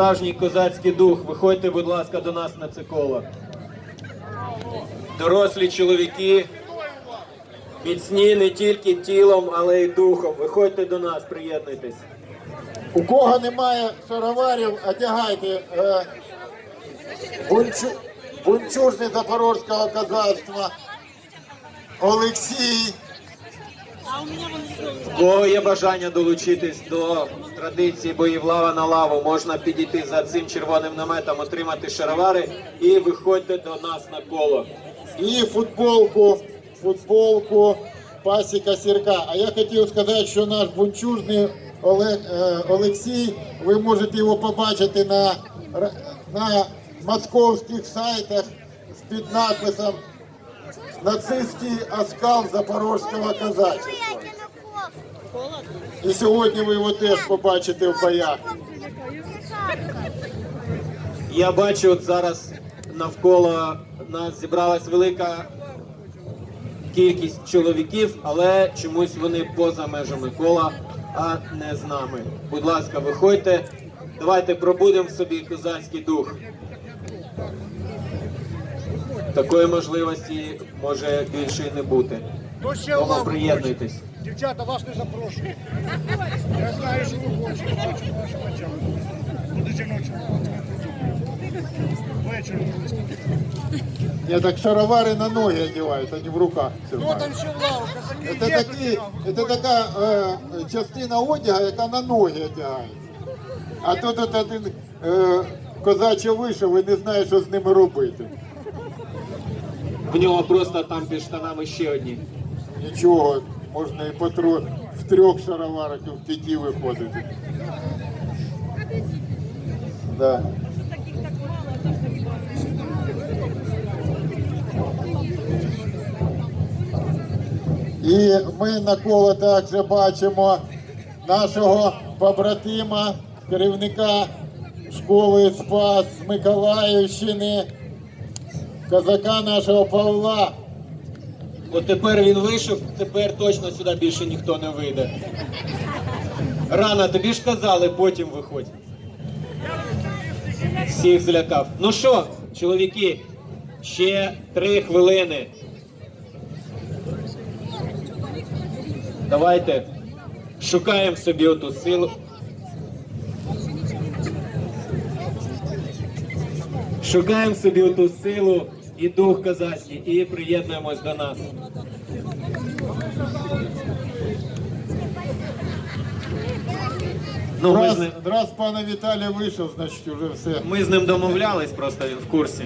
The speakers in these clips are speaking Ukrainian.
Справжній козацький дух, виходьте, будь ласка, до нас на це коло. Дорослі чоловіки, міцні не тільки тілом, але й духом. Виходьте до нас, приєднуйтесь. У кого немає шароварів, одягайте е, бунчу, бунчужний запорозького козацтва Олексій. У кого є бажання долучитись до традиції боїв лава на лаву, можна підійти за цим червоним наметом, отримати шаровари і виходьте до нас на коло. і футболку, футболку Пасіка Сірка. А я хотів сказати, що наш бунчужний Олег, е, Олексій, ви можете його побачити на, на московських сайтах з під написом Нацистський оскал Запорозького козацтва. І сьогодні ви його теж побачите в боях. Я бачу, от зараз навколо нас зібралась велика кількість чоловіків, але чомусь вони поза межами кола, а не з нами. Будь ласка, виходьте, давайте пробудемо в собі козацький дух. Такої можливості може більше і не бути. То ще Тому приєднуйтесь. Дівчата, вас не запрошую. Я знаю, що ви хочете. Бачу вашу очам. Буде жіночого. Вечором. Я так шаровари на ноги одягають, а не в руках. Ну там ще лаву. Це, такі, це така е, частина одягу, яка на ноги одягається. А тут от один е, козаче вийшов і не знає, що з ними робити. В нього просто там під штанами ще одні. Нічого, можна і по в трьох шароварах і в п'яті виходити. Да. І ми на коло також бачимо нашого побратима, керівника школи Спас Миколаївщини, козака нашого Павла. От тепер він вийшов, тепер точно сюди більше ніхто не вийде. Рано, тобі ж казали, потім виходь. Всіх злякав. Ну що, чоловіки, ще три хвилини. Давайте шукаємо собі оту силу. Шукаємо собі оту силу і дух козацький і приєднуємось до нас. Ну, ми з, ним, раз пана Віталія вийшов, значить вже все. ми з ним домовлялись, просто він в курсі.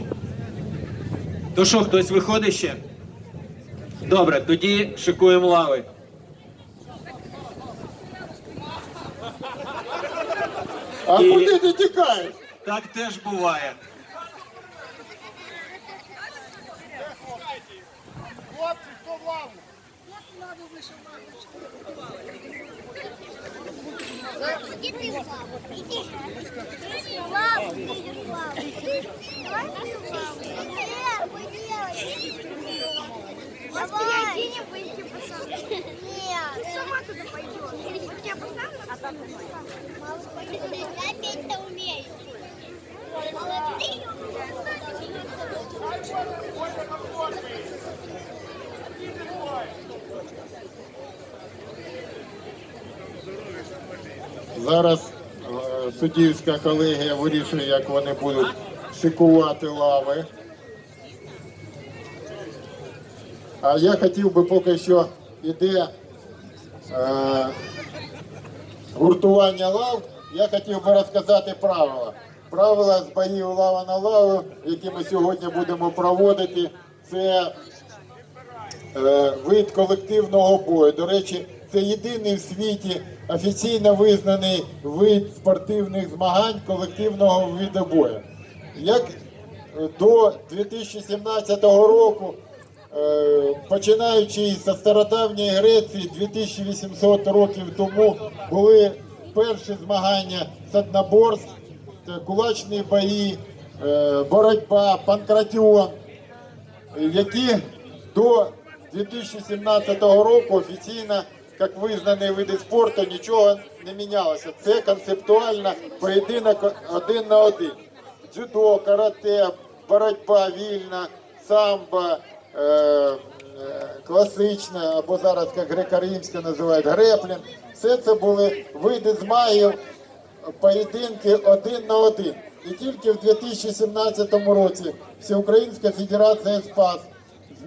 То що, хтось виходить ще? Добре, тоді шикуємо лави. А І- куди ти тікаєш? Так теж буває. плавно. Як плавно вийшов мамочку, плавно. Іди ти плавно. Іди. Плавно, ти плавно. Давай. Я не выйти посадку. Нет. Сама туда пойдешь. Вот я посадку, а там ты Опять-то умеешь. Зараз е, суддівська колегія вирішує, як вони будуть шикувати лави. А я хотів би поки що іде е, гуртування лав, я хотів би розказати правила. Правила з боїв лава на лаву, які ми сьогодні будемо проводити, це е, вид колективного бою. До речі, це єдиний в світі офіційно визнаний вид спортивних змагань колективного виду бою. Як е, до 2017 року, е, починаючи зі стародавньої Греції, 2800 років тому були перші змагання з одноборств, кулачні бої, е, боротьба, панкратіон які до 2017 року офіційно як визнані види спорту, нічого не мінялося. Це концептуально поєдинок один на один. Дзюдо, карате, боротьба вільна, самбо, е, е, класична, або зараз як греко-римська називають греплін. Все це були види змагів, поєдинки один на один. І тільки в 2017 році Всеукраїнська Федерація СПАС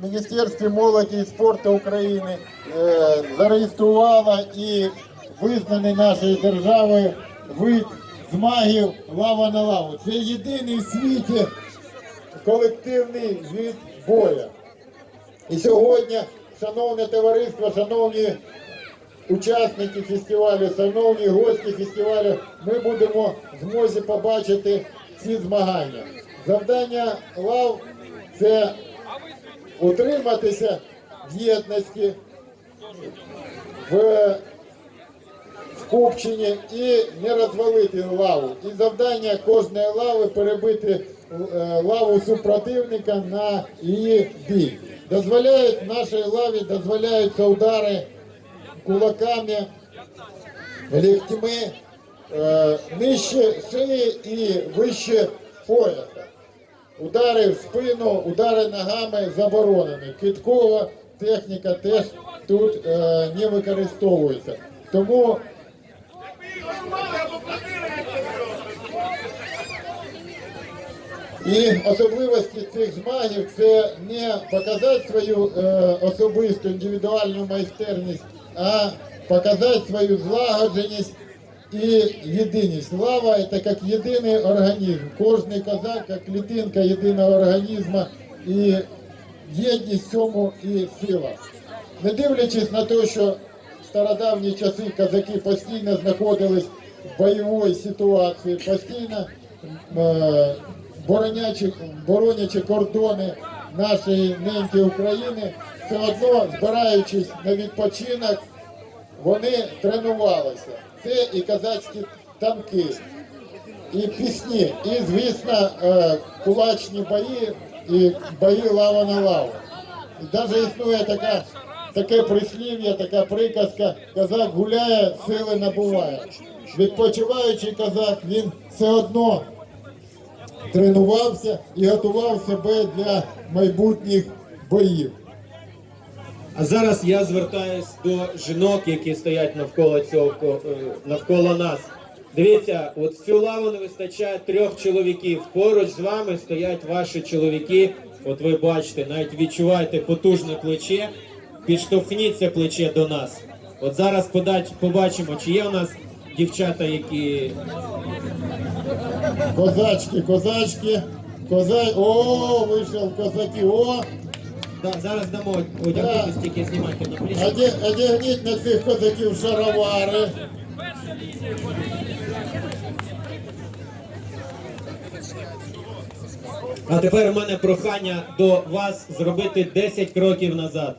Міністерстві молоді і спорту України е, зареєструвала і визнаний нашою державою вид змагів лава на лаву. Це єдиний в світі колективний вид боя. І сьогодні, шановне товариство, шановні учасники фестивалю, шановні гості фестивалю, ми будемо в змозі побачити ці змагання. Завдання лав це утриматися в єдності, в скупченні і не розвалити лаву. І завдання кожної лави перебити е, лаву супротивника на її бік. Дозволяють нашій лаві дозволяються удари кулаками, ліктьми е, нижче шиї і вище пояса. Удари в спину, удари ногами заборонені. Киткова техніка теж тут е, не використовується. Тому І особливості цих змагів це не показати свою е, особисту індивідуальну майстерність, а показати свою злагодженість і єдиність. Лава це як єдиний організм. Кожний козак, як клітинка єдиного організму, і єдність цьому і сила. Не дивлячись на те, що в стародавні часи козаки постійно знаходились в бойовій ситуації, постійно е, боронячи, боронячи кордони нашої неньки України, все одно збираючись на відпочинок, вони тренувалися. Це і козацькі танки, і пісні, і, звісно, е, кулачні бої, і бої лава на лаву. І навіть існує така, таке прислів'я, така приказка, козак гуляє, сили набуває. Відпочиваючий козак, він все одно тренувався і готував себе для майбутніх боїв. А зараз я звертаюсь до жінок, які стоять навколо цього е, навколо нас. Дивіться, от в цю лаву не вистачає трьох чоловіків. Поруч з вами стоять ваші чоловіки. От ви бачите, навіть відчуваєте потужне плече. Підштовхніть це плече до нас. От зараз побачимо, чи є у нас дівчата, які Козачки, козачки, коза... О, вийшов козаки, о! Да, зараз дамо одягнутися, тільки знімайте на плечі. Оде- Одягніть на цих козаків шаровари. А тепер у мене прохання до вас зробити 10 кроків назад.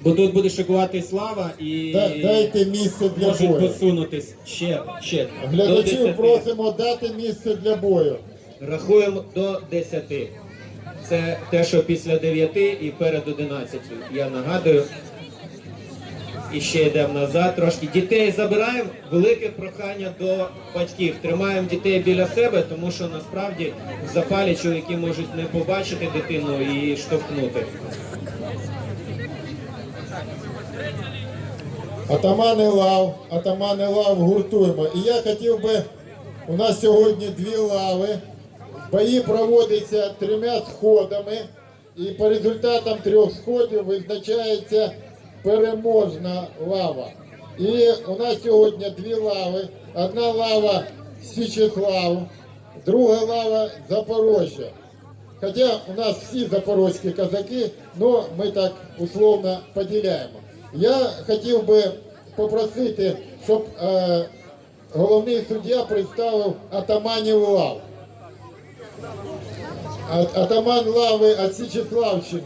Бо тут буде шикувати слава і Да- Дайте місце для можуть бою. посунутись ще, ще до Глядачів просимо дати місце для бою. Рахуємо до 10. Це те, що після 9 і перед 11. Я нагадую. І ще йдемо назад трошки. Дітей забираємо. Велике прохання до батьків. Тримаємо дітей біля себе, тому що насправді в запалі чоловіки можуть не побачити дитину і штовхнути. Атамани лав, атамани лав гуртуємо. І я хотів би, у нас сьогодні дві лави. Бої проводяться трьома сходами. І по результатам трьох сходів визначається переможна лава. І у нас сьогодні дві лави. Одна лава Січеслав, друга лава Запорожжя. Хоча у нас всі запорозькі козаки, але ми так условно поділяємо. Я хотів би попросити, щоб е, головний суддя представив атаманів лав. А- Атаман лави від Січеславщини.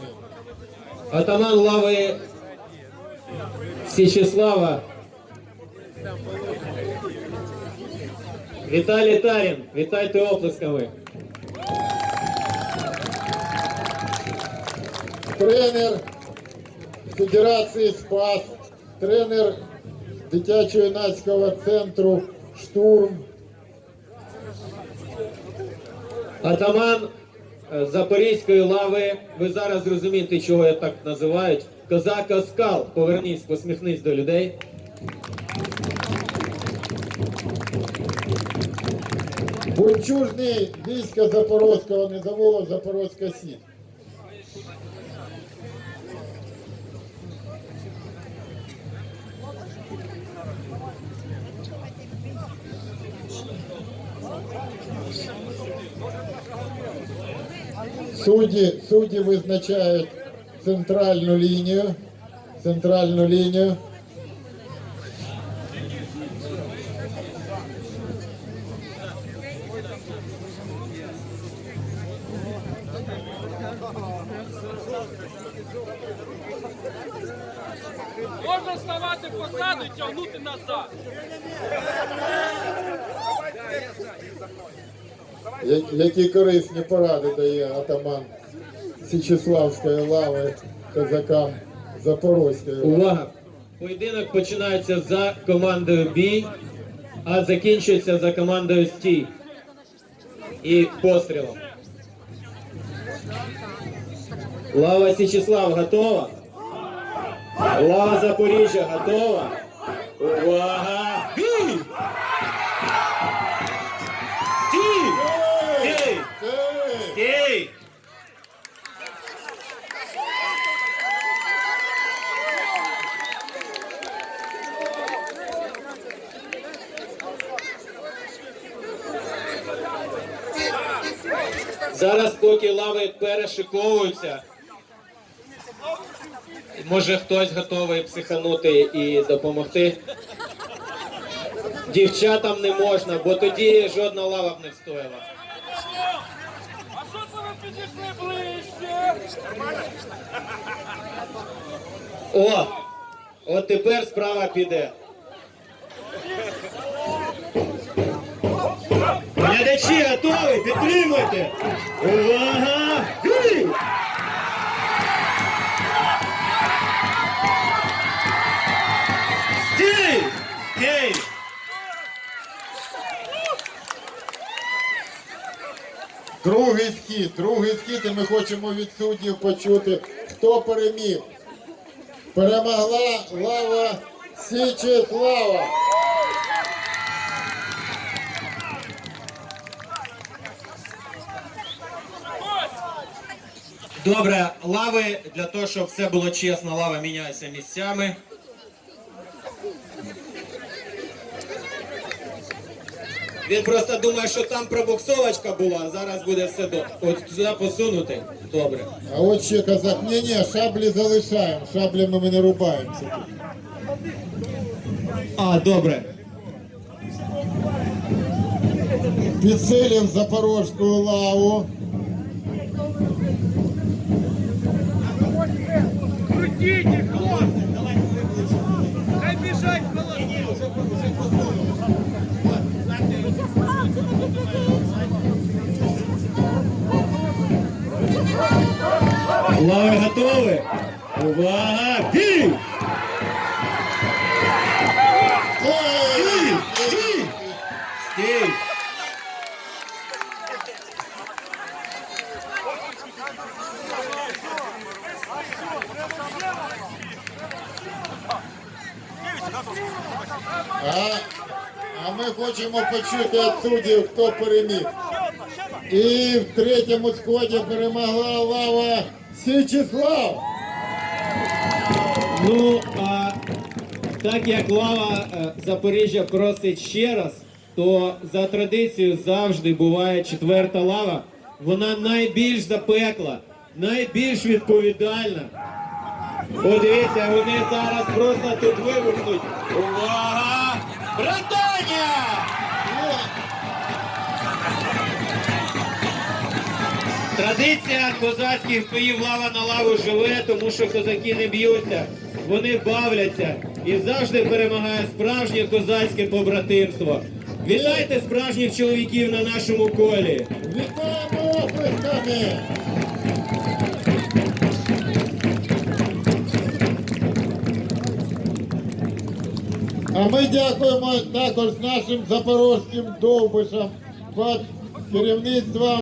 Атаман лави Січеслава. Віталій Тарін. Вітайте оплесками. тренер Федерації Спас тренер дитячо-юнацького центру Штурм. Атаман е, Запорізької лави, ви зараз розумієте, чого я так називають. Козак скал. Повернись, посміхнись до людей. Бунчужний війська Запорозького низового Запорозька Січ. Судді, судді визначають центральну лінію. Центральну лінію. Можна ставати позаду і тягнути назад. Які корисні поради дає атаман Січеславської лави козакам Запорозької. Увага! Поєдинок починається за командою бій, а закінчується за командою стій. І пострілом. Лава Січеслав готова? Лава Запоріжжя готова? Увага! Бій! Стій! Стій! Стій! Зараз, поки лави перешиковуються, може хтось готовий психанути і допомогти. Дівчатам не можна, бо тоді жодна лава б не встояла. А що це ви підійшли ближче? О! От тепер справа піде. Глядачі готові? Підтримуйте! Увага! Другий схід, другий схід, і ми хочемо від суддів почути, хто переміг. Перемогла лава Січеслава. Добре, лави для того, щоб все було чесно, лава міняється місцями. Він просто думає, що там пробуксовочка була, а зараз буде все до. От туди посунути. Добре. А от ще казак, ні, ні, шаблі залишаємо, шаблями ми не рубаємося. А, добре. Підсилив запорожську лаву. Крутіть їх, хлопці! Хай біжать холодні! Лави готові? Увага! Бій! Стій! Стій! Стій! А, а ми хочемо почути від суддів, хто переміг. І в третьому сході перемогла лава Січеслав. Ну, а так як лава е, Запоріжжя просить ще раз, то за традицією завжди буває четверта лава. Вона найбільш запекла, найбільш відповідальна. Подивіться, вони зараз просто тут вибухнуть. Увага! Братання! Традиція козацьких боїв лава на лаву живе, тому що козаки не б'ються, вони бавляться і завжди перемагає справжнє козацьке побратимство. Вітайте справжніх чоловіків на нашому колі. Вітаємо оплесками! А ми дякуємо також нашим запорозьким довбишам під керівництвом